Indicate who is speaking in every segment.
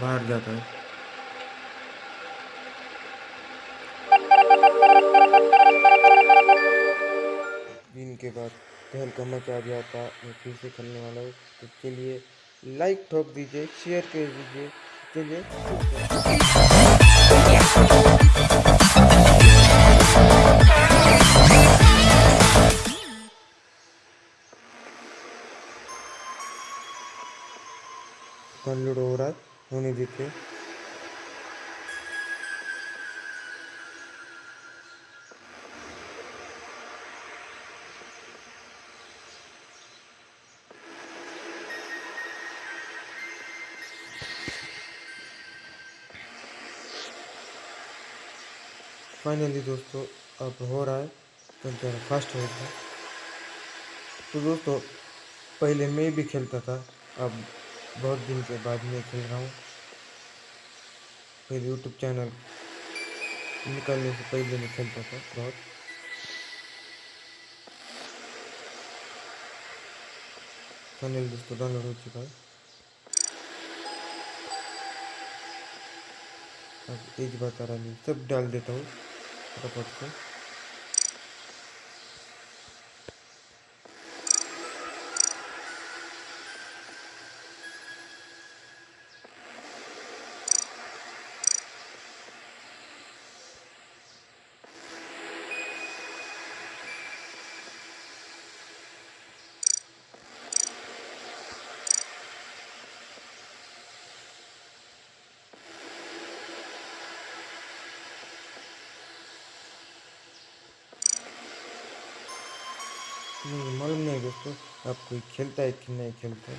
Speaker 1: बाहर जाता है। दिन के बाद तहल का मचा जाता मैं फिर से खेलने वाला हूँ। तो चलिए लाइक ठोक दीजिए शेयर कर दीजिए। चलिए डाउनलोड हो रहा है। होने देते फाइनली दोस्तों, अब हो रहा है तो ज़रा फास्ट हो गया। तो दोस्तों, पहले मैं भी खेलता था, अब बहुत दिन के बाद मैं खेल रहा हूँ। पहले यूट्यूब चैनल निकलने से पहले मैं खेलता था बहुत। फाइनल दोस्तों डाउनलोड हो चुका है। अब एज बता रहा नहीं सब डाल देता हूँ, फटाफट से। मालूम नहीं दोस्तों, आप कोई खेलता है कि नहीं खेलता है?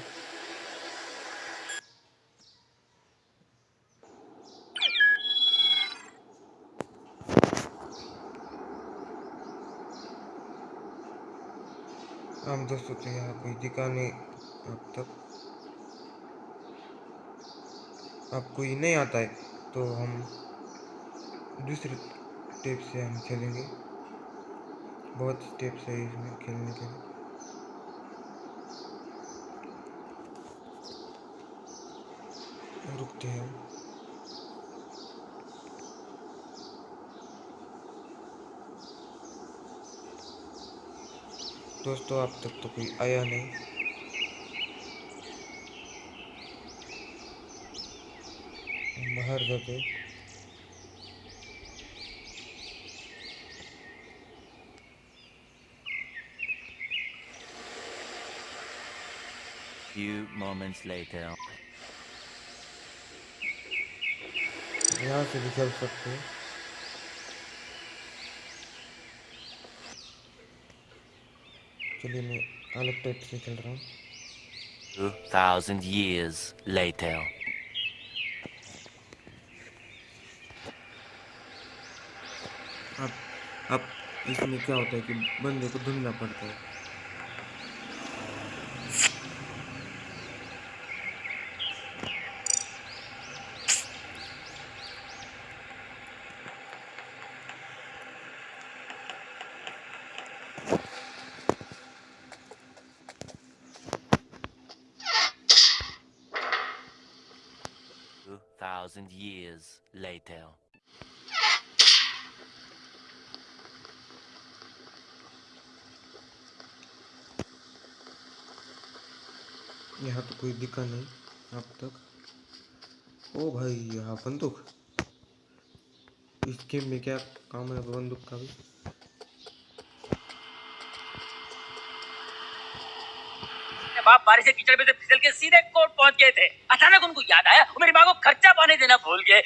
Speaker 1: हम दोस्तों तो यहाँ कोई दिखा नहीं अब तक। अब कोई नहीं आता है तो हम दूसरे टेप से हम खेलेंगे। बहुत स्टेप्स है इसमें खेलने के लिए। रुकते हैं। दोस्तों, अब तक तो कोई आया नहीं। बाहर जाते
Speaker 2: Few moments later.
Speaker 1: यहाँ से भी खेल सकते हैं चलिए मैं अलग टाइप से खेल रहा हूँ
Speaker 2: Two thousand years later.
Speaker 1: अब अब इसमें क्या होता है कि बंदे को ढूंढना पड़ता है
Speaker 2: thousand years later.
Speaker 1: यहाँ तो कोई दिक्कत नहीं, अब तक। ओ भाई, यहाँ बंदूक। इस गेम में क्या काम है, बंदूक का भी?
Speaker 3: अपने बाप बारिश से कीचड़ में से फिसल के सीधे कोर्ट पहुँच गए थे। अचानक उनको याद आया मेरी माँ को खर्चा पानी देना भूल गए।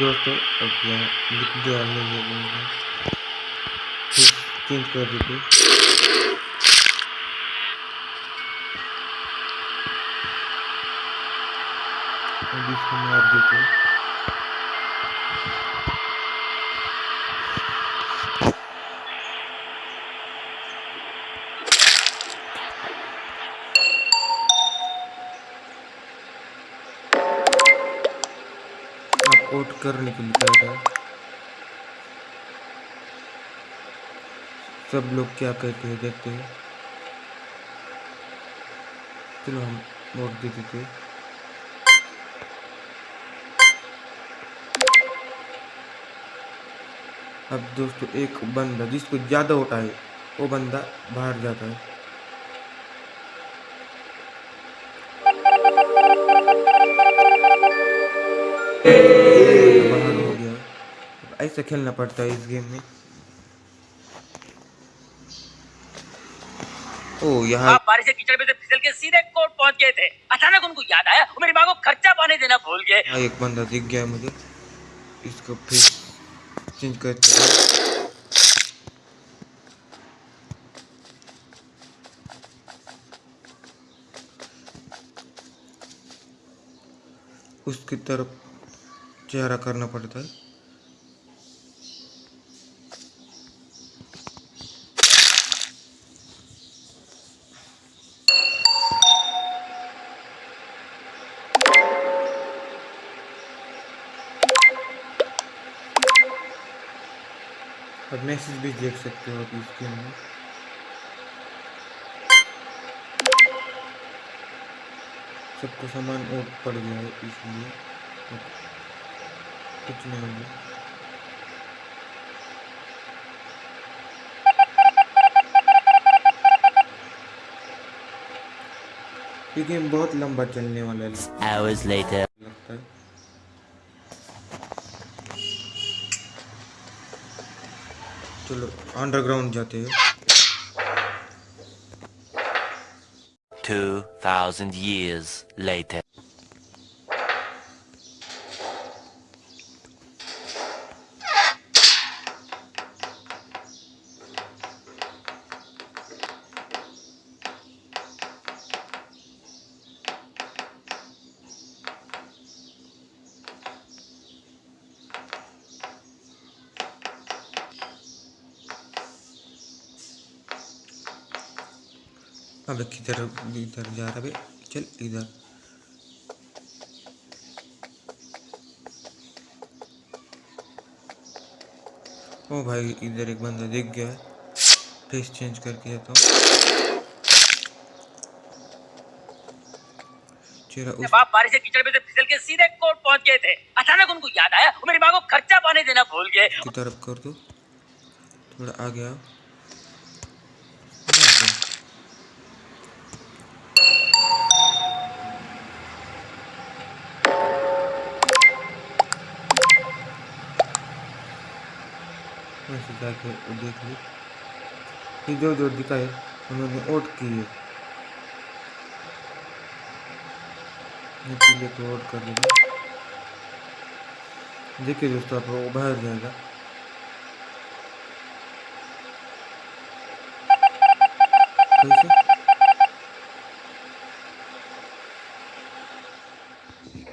Speaker 1: दोस्तों है चेंज अब इसको मार दीजिए। आप आउट कर निकलता था सब लोग क्या कहते हैं देखते हैं। चलो हम वोट दे देते हैं। अब दोस्तों, एक बंदा जिसको ज़्यादा वोट आए, वो बंदा बाहर जाता है। Hey बाहर हो गया। ऐसा खेलना पड़ता है इस गेम में। ओ यहाँ
Speaker 3: आप बारिश के कीचड़ में से फिसल के सीधे कोर्ट पहुँच गए थे। अचानक उनको याद आया वो मेरी माँ को खर्चा पाने देना भूल गए।
Speaker 1: यहाँ एक बंदा दिख गया मुझे। इसको फिर चेंज करते हैं। उसकी तरफ़ चेहरा करना पड़ता है। और मैसेज भी देख सकते हो आप इसके में सबको सामान और पड़ गया है इसलिए। कुछ नहीं हो ये गेम बहुत लंबा चलने वाला है
Speaker 2: Hours later.
Speaker 1: लगता है चलो अंडरग्राउंड जाते हैं
Speaker 2: 2,000 years later.
Speaker 1: अब किधर इधर जा रहा है चल इधर। ओ भाई इधर एक बंदा दिख गया है। फेस चेंज करके जाता हूँ। चेहरा उस
Speaker 3: जब आप बारिश के कीचड़ में से फिसल के सीधे कोर्ट पहुँच गए थे अचानक उनको याद आया वो मेरी माँ को खर्चा पाने देना भूल गए।
Speaker 1: की तरफ़ कर दो। थोड़ा आगे आओ। देख ली। जो जो दिखाए उन्होंने ओट की है पीले को ओट कर देगा। देखिए दोस्तों, आप वो बाहर जाएगा। कैसे?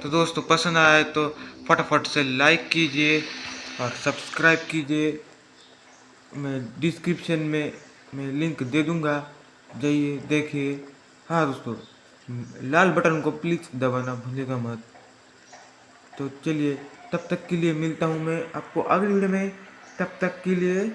Speaker 1: तो दोस्तों, पसंद आए तो फटाफट से लाइक कीजिए और सब्सक्राइब कीजिए। मैं डिस्क्रिप्शन में, मैं लिंक दे दूँगा। जाइए, देखिए। हाँ दोस्तों, लाल बटन को प्लीज़ दबाना भूलेगा मत। तो चलिए, तब तक के लिए मिलता हूँ मैं आपको अगली वीडियो में। तब तक के लिए